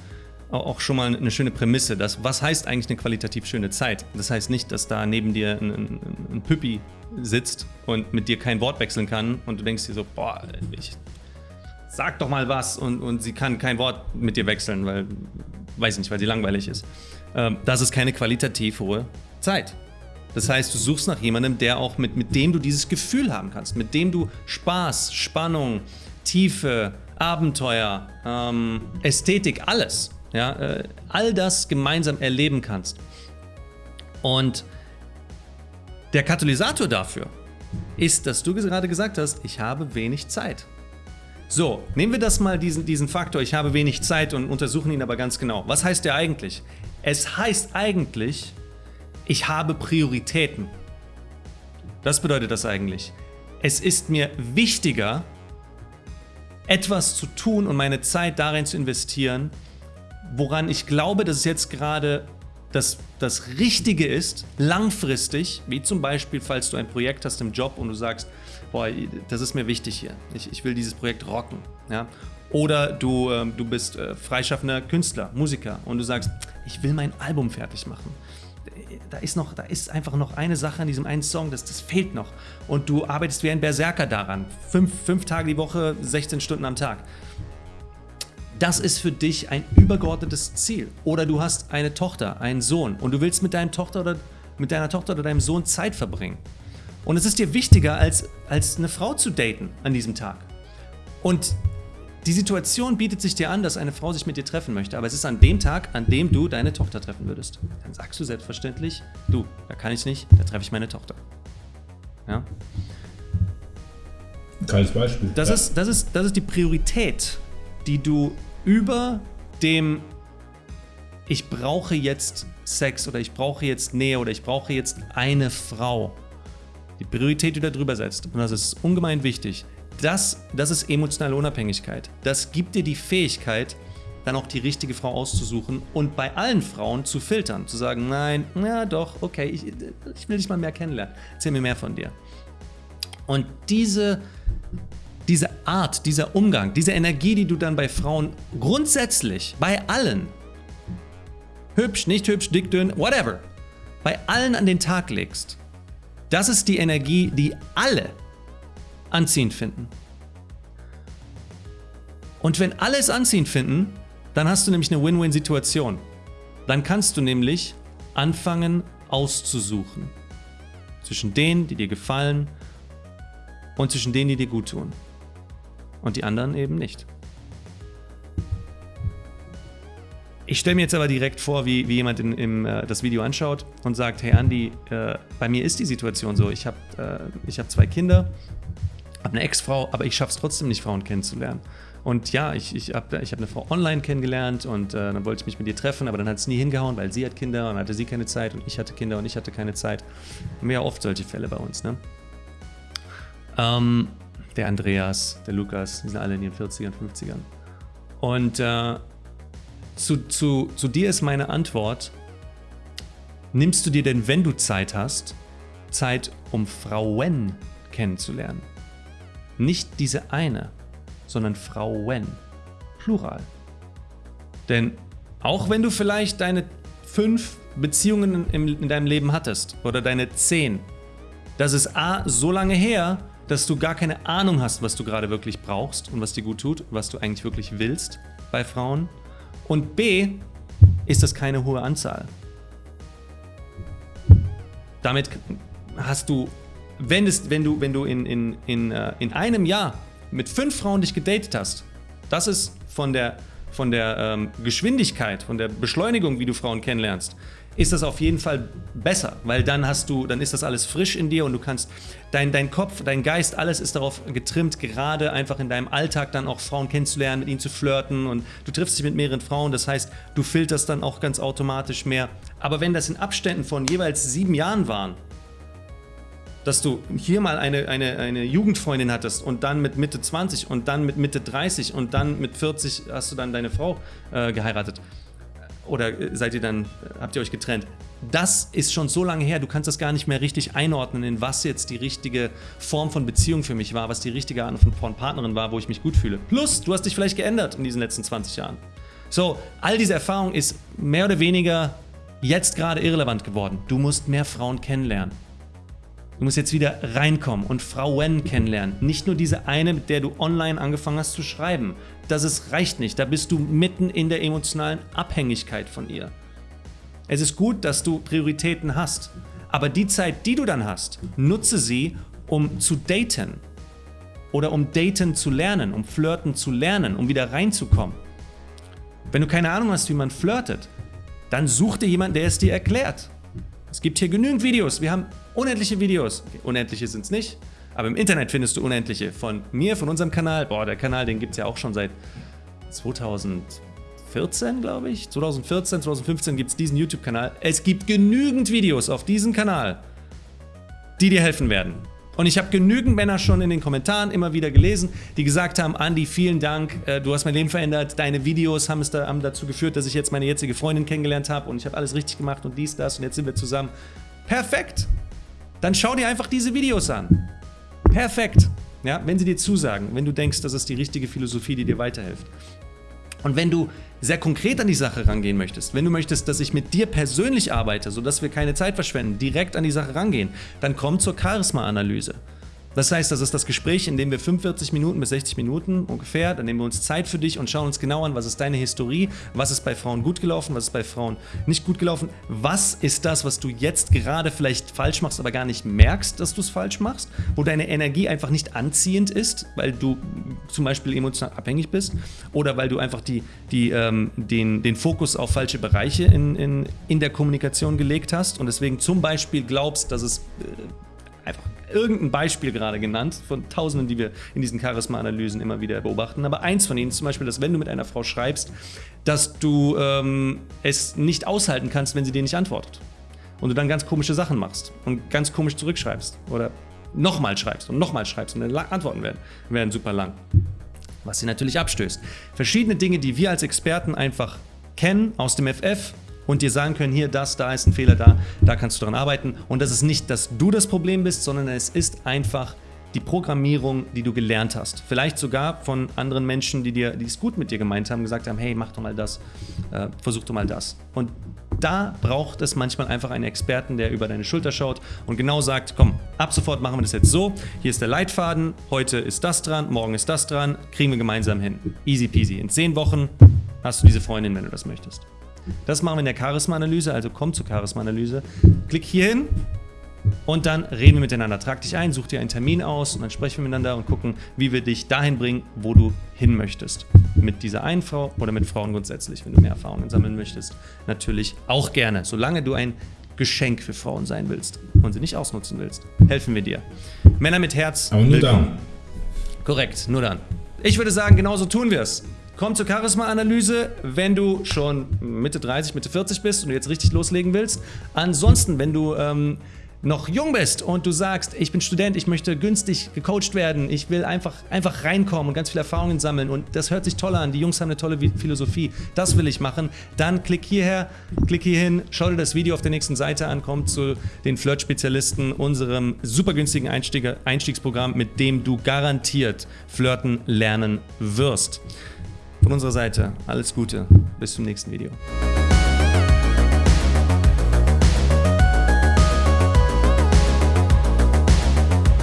auch schon mal eine schöne Prämisse. Dass, was heißt eigentlich eine qualitativ schöne Zeit? Das heißt nicht, dass da neben dir ein, ein, ein Püppi sitzt und mit dir kein Wort wechseln kann und du denkst dir so, boah, ich sag doch mal was und, und sie kann kein Wort mit dir wechseln, weil, weiß nicht, weil sie langweilig ist. Ähm, das ist keine qualitativ hohe Zeit. Das heißt, du suchst nach jemandem, der auch mit, mit dem du dieses Gefühl haben kannst, mit dem du Spaß, Spannung, Tiefe, Abenteuer, ähm, Ästhetik, alles ja, äh, all das gemeinsam erleben kannst. Und Der Katalysator dafür ist, dass du gerade gesagt hast, ich habe wenig Zeit. So, nehmen wir das mal, diesen, diesen Faktor, ich habe wenig Zeit und untersuchen ihn aber ganz genau. Was heißt der eigentlich? Es heißt eigentlich, ich habe Prioritäten. Das bedeutet das eigentlich. Es ist mir wichtiger, etwas zu tun und meine Zeit darin zu investieren, woran ich glaube, dass es jetzt gerade das, das Richtige ist, langfristig, wie zum Beispiel, falls du ein Projekt hast im Job und du sagst, boah, das ist mir wichtig hier, ich, ich will dieses Projekt rocken. Ja? Oder du, äh, du bist äh, freischaffender Künstler, Musiker und du sagst, ich will mein Album fertig machen. Da ist, noch, da ist einfach noch eine Sache an diesem einen Song, das, das fehlt noch. Und du arbeitest wie ein Berserker daran. Fünf, fünf Tage die Woche, 16 Stunden am Tag. Das ist für dich ein übergeordnetes Ziel. Oder du hast eine Tochter, einen Sohn und du willst mit, deinem Tochter oder, mit deiner Tochter oder deinem Sohn Zeit verbringen. Und es ist dir wichtiger, als, als eine Frau zu daten an diesem Tag. Und die Situation bietet sich dir an, dass eine Frau sich mit dir treffen möchte, aber es ist an dem Tag, an dem du deine Tochter treffen würdest. Dann sagst du selbstverständlich, du, da kann ich nicht, da treffe ich meine Tochter. Ja? Kleines Beispiel. Das, ja. ist, das, ist, das ist die Priorität, die du über dem ich brauche jetzt Sex oder ich brauche jetzt Nähe oder ich brauche jetzt eine Frau. Die Priorität, die du darüber setzt, und das ist ungemein wichtig, das, das ist emotionale Unabhängigkeit. Das gibt dir die Fähigkeit, dann auch die richtige Frau auszusuchen und bei allen Frauen zu filtern, zu sagen, nein, ja doch, okay, ich, ich will dich mal mehr kennenlernen, erzähl mir mehr von dir. Und diese diese Art, dieser Umgang, diese Energie, die du dann bei Frauen grundsätzlich, bei allen, hübsch, nicht hübsch, dick, dünn, whatever, bei allen an den Tag legst, das ist die Energie, die alle anziehend finden. Und wenn alle es anziehend finden, dann hast du nämlich eine Win-Win-Situation. Dann kannst du nämlich anfangen auszusuchen. Zwischen denen, die dir gefallen und zwischen denen, die dir gut tun und die anderen eben nicht. Ich stelle mir jetzt aber direkt vor, wie, wie jemand in, in, äh, das Video anschaut und sagt, hey Andy, äh, bei mir ist die Situation so, ich habe äh, hab zwei Kinder, habe eine Ex-Frau, aber ich schaffe es trotzdem nicht, Frauen kennenzulernen. Und ja, ich, ich habe ich hab eine Frau online kennengelernt und äh, dann wollte ich mich mit ihr treffen, aber dann hat es nie hingehauen, weil sie hat Kinder und hatte sie keine Zeit und ich hatte Kinder und ich hatte keine Zeit. Mehr oft solche Fälle bei uns. Ne? Ähm, der Andreas, der Lukas, die sind alle in ihren 40ern, 50ern. Und äh, zu, zu, zu dir ist meine Antwort, nimmst du dir denn, wenn du Zeit hast, Zeit, um Frauen kennenzulernen? Nicht diese eine, sondern Frauen. Plural. Denn auch wenn du vielleicht deine fünf Beziehungen in, in deinem Leben hattest oder deine zehn, das ist A, so lange her, dass du gar keine Ahnung hast, was du gerade wirklich brauchst und was dir gut tut, was du eigentlich wirklich willst bei Frauen. Und B, ist das keine hohe Anzahl. Damit hast du, wenn, es, wenn du, wenn du in, in, in, äh, in einem Jahr mit fünf Frauen dich gedatet hast, das ist von der, von der ähm, Geschwindigkeit, von der Beschleunigung, wie du Frauen kennenlernst, ist das auf jeden Fall besser, weil dann hast du, dann ist das alles frisch in dir und du kannst, dein, dein Kopf, dein Geist, alles ist darauf getrimmt, gerade einfach in deinem Alltag dann auch Frauen kennenzulernen, mit ihnen zu flirten und du triffst dich mit mehreren Frauen, das heißt, du filterst dann auch ganz automatisch mehr. Aber wenn das in Abständen von jeweils sieben Jahren waren, dass du hier mal eine, eine, eine Jugendfreundin hattest und dann mit Mitte 20 und dann mit Mitte 30 und dann mit 40 hast du dann deine Frau äh, geheiratet oder seid ihr dann, habt ihr euch getrennt? Das ist schon so lange her, du kannst das gar nicht mehr richtig einordnen, in was jetzt die richtige Form von Beziehung für mich war, was die richtige Art von Partnerin war, wo ich mich gut fühle. Plus, du hast dich vielleicht geändert in diesen letzten 20 Jahren. So, all diese Erfahrung ist mehr oder weniger jetzt gerade irrelevant geworden. Du musst mehr Frauen kennenlernen. Du musst jetzt wieder reinkommen und Frauen kennenlernen. Nicht nur diese eine, mit der du online angefangen hast zu schreiben. Das ist, reicht nicht. Da bist du mitten in der emotionalen Abhängigkeit von ihr. Es ist gut, dass du Prioritäten hast. Aber die Zeit, die du dann hast, nutze sie, um zu daten. Oder um daten zu lernen, um flirten zu lernen, um wieder reinzukommen. Wenn du keine Ahnung hast, wie man flirtet, dann such dir jemanden, der es dir erklärt. Es gibt hier genügend Videos. Wir haben unendliche Videos. Okay, unendliche sind es nicht, aber im Internet findest du unendliche. Von mir, von unserem Kanal. Boah, der Kanal, den gibt es ja auch schon seit 2014, glaube ich. 2014, 2015 gibt es diesen YouTube-Kanal. Es gibt genügend Videos auf diesem Kanal, die dir helfen werden. Und ich habe genügend Männer schon in den Kommentaren immer wieder gelesen, die gesagt haben, Andy, vielen Dank, äh, du hast mein Leben verändert, deine Videos haben, es da, haben dazu geführt, dass ich jetzt meine jetzige Freundin kennengelernt habe und ich habe alles richtig gemacht und dies, das und jetzt sind wir zusammen. Perfekt! Dann schau dir einfach diese Videos an. Perfekt! Ja, wenn sie dir zusagen, wenn du denkst, das ist die richtige Philosophie, die dir weiterhilft. Und wenn du sehr konkret an die Sache rangehen möchtest, wenn du möchtest, dass ich mit dir persönlich arbeite, sodass wir keine Zeit verschwenden, direkt an die Sache rangehen, dann komm zur Charisma-Analyse. Das heißt, das ist das Gespräch, in dem wir 45 Minuten bis 60 Minuten ungefähr, dann nehmen wir uns Zeit für dich und schauen uns genau an, was ist deine Historie, was ist bei Frauen gut gelaufen, was ist bei Frauen nicht gut gelaufen, was ist das, was du jetzt gerade vielleicht falsch machst, aber gar nicht merkst, dass du es falsch machst, wo deine Energie einfach nicht anziehend ist, weil du zum Beispiel emotional abhängig bist oder weil du einfach die, die, ähm, den, den Fokus auf falsche Bereiche in, in, in der Kommunikation gelegt hast und deswegen zum Beispiel glaubst, dass es äh, einfach irgendein Beispiel gerade genannt, von tausenden, die wir in diesen Charisma-Analysen immer wieder beobachten. Aber eins von ihnen ist zum Beispiel, dass wenn du mit einer Frau schreibst, dass du ähm, es nicht aushalten kannst, wenn sie dir nicht antwortet. Und du dann ganz komische Sachen machst und ganz komisch zurückschreibst oder nochmal schreibst und nochmal schreibst und dann Antworten werden, werden super lang. Was sie natürlich abstößt. Verschiedene Dinge, die wir als Experten einfach kennen aus dem FF, und dir sagen können, hier, das, da ist ein Fehler, da, da kannst du daran arbeiten. Und das ist nicht, dass du das Problem bist, sondern es ist einfach die Programmierung, die du gelernt hast. Vielleicht sogar von anderen Menschen, die dir, die es gut mit dir gemeint haben, gesagt haben, hey, mach doch mal das, äh, versuch doch mal das. Und da braucht es manchmal einfach einen Experten, der über deine Schulter schaut und genau sagt, komm, ab sofort machen wir das jetzt so, hier ist der Leitfaden, heute ist das dran, morgen ist das dran, kriegen wir gemeinsam hin. Easy peasy. In zehn Wochen hast du diese Freundin, wenn du das möchtest. Das machen wir in der Charisma-Analyse, also komm zur Charisma-Analyse. Klick hier hin und dann reden wir miteinander. Trag dich ein, such dir einen Termin aus und dann sprechen wir miteinander und gucken, wie wir dich dahin bringen, wo du hin möchtest. Mit dieser einen Frau oder mit Frauen grundsätzlich, wenn du mehr Erfahrungen sammeln möchtest. Natürlich auch gerne, solange du ein Geschenk für Frauen sein willst und sie nicht ausnutzen willst. Helfen wir dir. Männer mit Herz. Aber nur willkommen. dann. Korrekt, nur dann. Ich würde sagen, genauso tun wir es. Komm zur Charisma-Analyse, wenn du schon Mitte 30, Mitte 40 bist und jetzt richtig loslegen willst. Ansonsten, wenn du ähm, noch jung bist und du sagst, ich bin Student, ich möchte günstig gecoacht werden, ich will einfach, einfach reinkommen und ganz viele Erfahrungen sammeln und das hört sich toll an, die Jungs haben eine tolle Philosophie, das will ich machen, dann klick hierher, klick hier hin, schau dir das Video auf der nächsten Seite an, komm zu den Flirt-Spezialisten, unserem super günstigen Einstieg, Einstiegsprogramm, mit dem du garantiert flirten lernen wirst. Von unserer Seite alles Gute, bis zum nächsten Video.